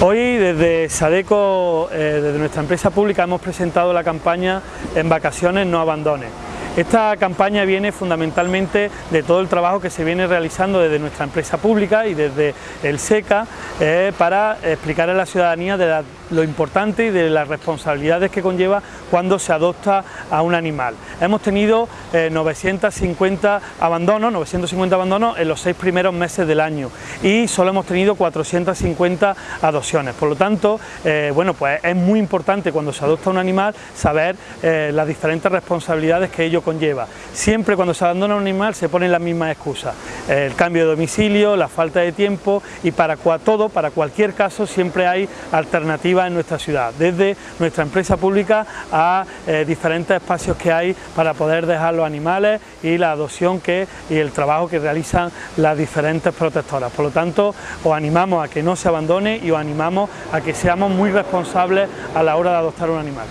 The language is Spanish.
Hoy desde Sadeco, eh, desde nuestra empresa pública, hemos presentado la campaña En vacaciones no abandones. Esta campaña viene fundamentalmente de todo el trabajo que se viene realizando desde nuestra empresa pública y desde el SECA eh, para explicar a la ciudadanía de lo importante y de las responsabilidades que conlleva cuando se adopta a un animal. Hemos tenido 950 eh, abandonos, 950 abandonos en los seis primeros meses del año y solo hemos tenido 450 adopciones. Por lo tanto, eh, bueno, pues es muy importante cuando se adopta un animal saber las diferentes responsabilidades que ello conlleva. Siempre cuando se abandona un animal se ponen las mismas excusas, el cambio de domicilio, la falta de tiempo y para todo, para cualquier caso siempre hay alternativas en nuestra ciudad, desde nuestra empresa pública a eh, diferentes espacios que hay para poder dejar los animales y la adopción que, y el trabajo que realizan las diferentes protectoras. Lo tanto, os animamos a que no se abandone y os animamos a que seamos muy responsables a la hora de adoptar un animal.